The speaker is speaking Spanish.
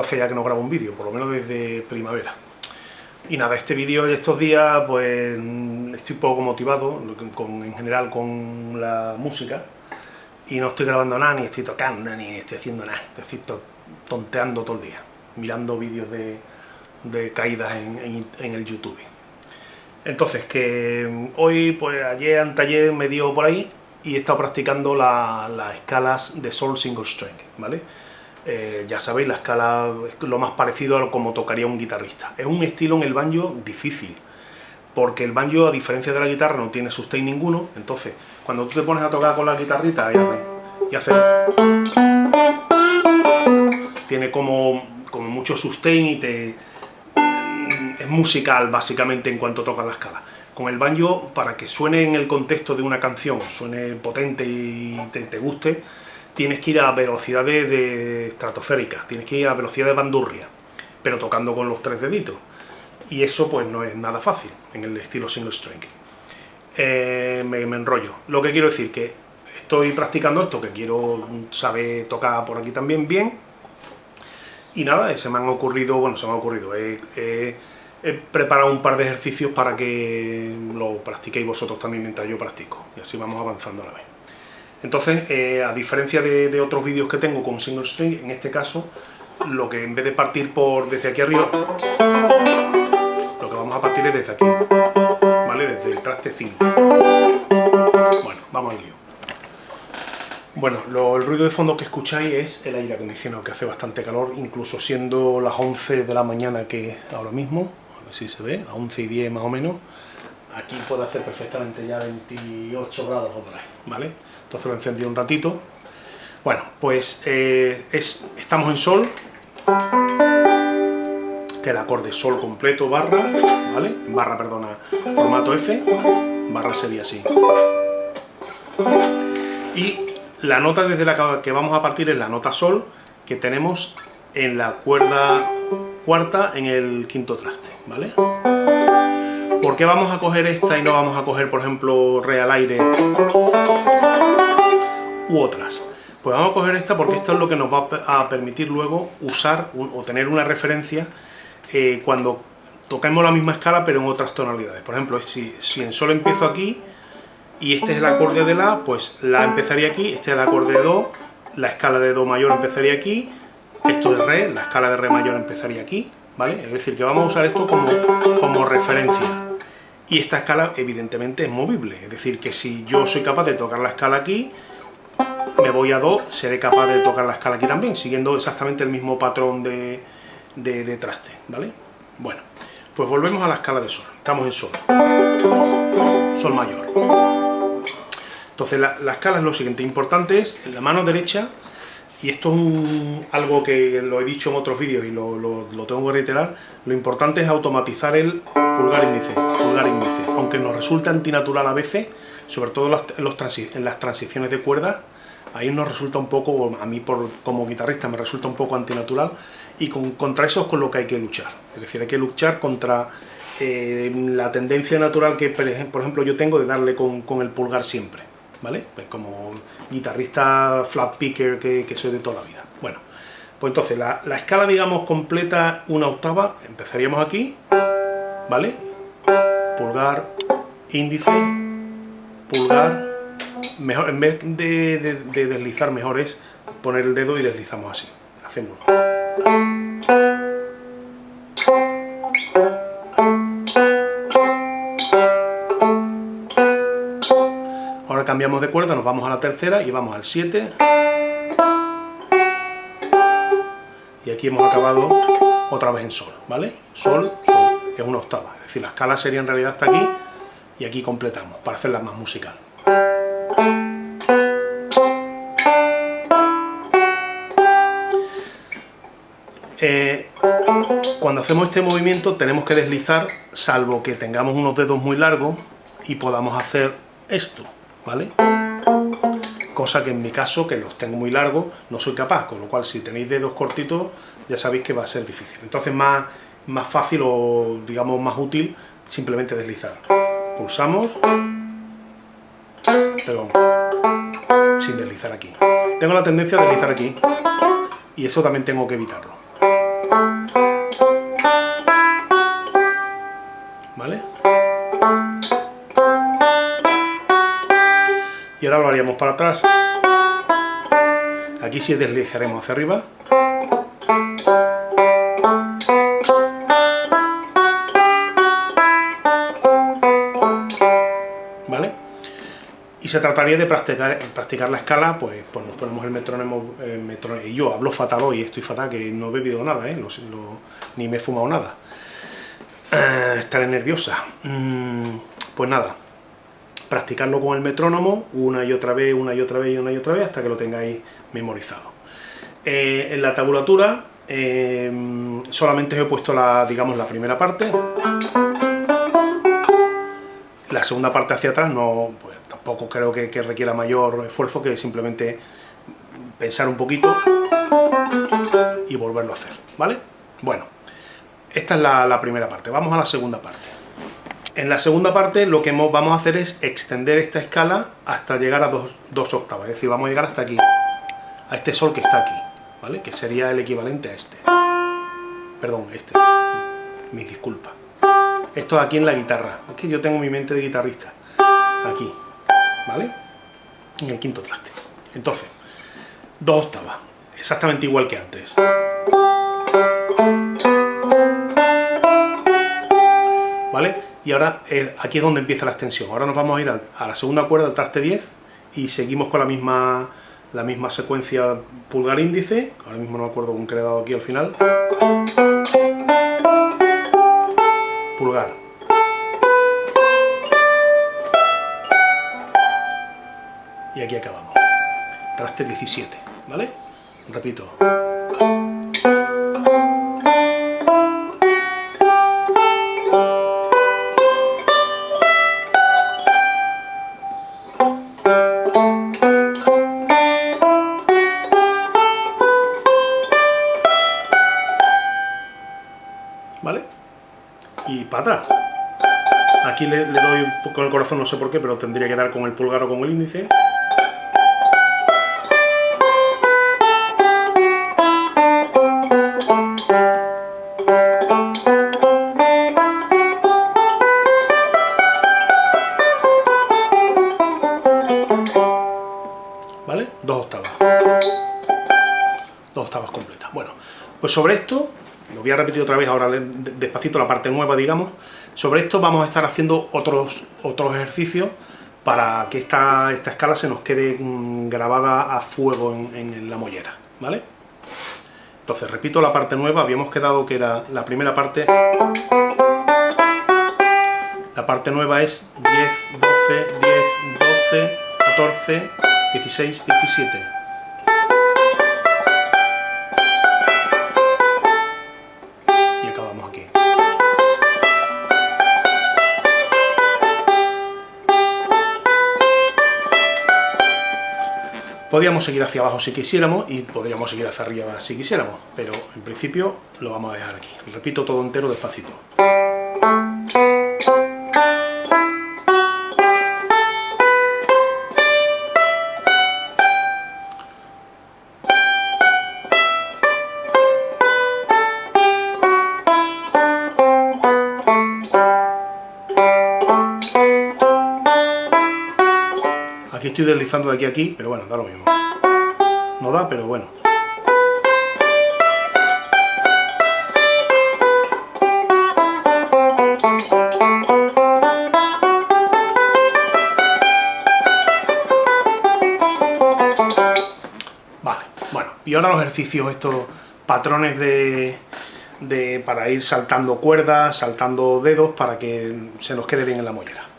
hace ya que no grabo un vídeo, por lo menos desde primavera. Y nada, este vídeo de estos días, pues estoy poco motivado, en general con la música, y no estoy grabando nada, ni estoy tocando, ni estoy haciendo nada, estoy tonteando todo el día, mirando vídeos de, caídas en, el YouTube. Entonces, que hoy, pues ayer, anteayer me dio por ahí, y he estado practicando las escalas de Sol Single String, ¿vale? Eh, ya sabéis, la escala es lo más parecido a como tocaría un guitarrista. Es un estilo en el banjo difícil, porque el banjo, a diferencia de la guitarra, no tiene sustain ninguno, entonces, cuando tú te pones a tocar con la guitarrita y haces... Tiene como, como mucho sustain y te... es musical, básicamente, en cuanto toca la escala. Con el banjo, para que suene en el contexto de una canción, suene potente y te guste, tienes que ir a velocidades de estratosféricas, tienes que ir a velocidad de bandurria, pero tocando con los tres deditos. Y eso pues no es nada fácil en el estilo single string. Eh, me, enrollo. Lo que quiero decir que estoy practicando esto, que quiero saber tocar por aquí también bien. Y nada, se me han ocurrido, bueno, se me ha ocurrido, he preparado un par de ejercicios para que lo practiquéis vosotros también mientras yo practico. Y así vamos avanzando a la vez. Entonces, eh, a diferencia de, otros vídeos que tengo con single string, en este caso, lo que en vez de partir por desde aquí arriba, lo que vamos a partir es desde aquí, ¿vale? Desde el traste 5. Bueno, vamos al lío. Bueno, el ruido de fondo que escucháis es el aire acondicionado, que hace bastante calor, incluso siendo las 11 de la mañana que ahora mismo, a ver si se ve, a 11 y 10 más o menos, aquí puede hacer perfectamente ya 28 grados o por ¿vale? entonces lo encendí un ratito. Bueno, pues eh, es, estamos en sol, que el acorde sol completo, barra, ¿vale? Barra, perdona, formato F, barra sería así. Y la nota desde la que vamos a partir es la nota sol, que tenemos en la cuerda cuarta en el quinto traste, ¿vale? ¿Por qué vamos a coger esta y no vamos a coger, por ejemplo, re al aire u otras? Pues vamos a coger esta porque esto es lo que nos va a permitir luego usar o tener una referencia eh, cuando toquemos la misma escala pero en otras tonalidades. Por ejemplo, si, si en Sol empiezo aquí y este es el acorde de La, pues La empezaría aquí, este es el acorde de Do, la escala de Do mayor empezaría aquí, esto es Re, la escala de Re mayor empezaría aquí, ¿vale? Es decir, que vamos a usar esto como, como referencia. Y esta escala evidentemente es movible, es decir, que si yo soy capaz de tocar la escala aquí, me voy a Do, seré capaz de tocar la escala aquí también, siguiendo exactamente el mismo patrón de, de, traste, ¿vale? Bueno, pues volvemos a la escala de Sol, estamos en Sol, Sol mayor. Entonces la, la escala es lo siguiente, importante es en la mano derecha y esto es algo que lo he dicho en otros vídeos y lo, tengo que reiterar, lo importante es automatizar el pulgar índice, pulgar índice, aunque nos resulta antinatural a veces, sobre todo en, las transiciones de cuerdas, ahí nos resulta un poco, a mí por, como guitarrista me resulta un poco antinatural, y contra eso es con lo que hay que luchar, es decir, hay que luchar contra eh, la tendencia natural que, por ejemplo, yo tengo de darle con el pulgar siempre. ¿Vale? Pues como guitarrista flat picker que, soy de toda la vida. Bueno, pues entonces la, escala, digamos, completa una octava, empezaríamos aquí, ¿vale? Pulgar, índice, pulgar, mejor, en vez de, de deslizar mejor es poner el dedo y deslizamos así, hacemos. Cambiamos de cuerda, nos vamos a la tercera y vamos al 7. Y aquí hemos acabado otra vez en sol, ¿vale? Sol, sol, es una octava. Es decir, la escala sería en realidad hasta aquí y aquí completamos para hacerla más musical. Eh, cuando hacemos este movimiento tenemos que deslizar, salvo que tengamos unos dedos muy largos y podamos hacer esto. ¿vale? Cosa que en mi caso, que los tengo muy largos, no soy capaz, con lo cual si tenéis dedos cortitos ya sabéis que va a ser difícil. Entonces más, más fácil o digamos más útil simplemente deslizar. Pulsamos, perdón, sin deslizar aquí. Tengo la tendencia a deslizar aquí y eso también tengo que evitarlo. ¿Vale? Haríamos para atrás. Aquí sí deslizaremos hacia arriba. ¿Vale? Y se trataría de practicar, practicar la escala, pues, pues nos ponemos el metrónomo, yo hablo fatal hoy, estoy fatal, que no he bebido nada, ¿eh? ni me he fumado nada. Eh, estaré nerviosa. Mm, pues nada, practicarlo con el metrónomo una y otra vez, una y otra vez y una y otra vez hasta que lo tengáis memorizado. Eh, en la tabulatura eh, solamente os he puesto la, digamos, la primera parte. La segunda parte hacia atrás no, pues, tampoco creo que, requiera mayor esfuerzo que simplemente pensar un poquito y volverlo a hacer, ¿vale? Bueno, esta es la primera parte, vamos a la segunda parte. En la segunda parte lo que vamos a hacer es extender esta escala hasta llegar a dos, octavas, es decir, vamos a llegar hasta aquí, a este sol que está aquí, ¿vale? Que sería el equivalente a este. Perdón, este. Mis disculpas. Esto aquí en la guitarra, es yo tengo mi mente de guitarrista. Aquí, ¿vale? En el quinto traste. Entonces, dos octavas, exactamente igual que antes. ¿Vale? Y ahora eh, aquí es donde empieza la extensión. Ahora nos vamos a ir a, la segunda cuerda, al traste 10, y seguimos con la misma, la misma secuencia pulgar índice, ahora mismo no me acuerdo con qué le he dado aquí al final. Pulgar. Y aquí acabamos. Traste 17, ¿vale? Repito. Y para atrás. Aquí le, doy con el corazón, no sé por qué, pero tendría que dar con el pulgar o con el índice. ¿Vale? Dos octavas. Dos octavas completas. Bueno, pues sobre esto lo voy a repetir otra vez ahora despacito la parte nueva, digamos. Sobre esto vamos a estar haciendo otros, otros ejercicios para que esta, esta escala se nos quede mm, grabada a fuego en, la mollera, ¿vale? Entonces, repito la parte nueva, habíamos quedado que era la primera parte... La parte nueva es 10, 12, 10, 12, 14, 16, 17. Podríamos seguir hacia abajo si quisiéramos y podríamos seguir hacia arriba si quisiéramos, pero en principio lo vamos a dejar aquí. repito todo entero despacito. Estoy deslizando de aquí a aquí, pero bueno, da lo mismo. No da, pero bueno. Vale, bueno, y ahora los ejercicios, estos patrones de, de, para ir saltando cuerdas, saltando dedos, para que se nos quede bien en la mollera.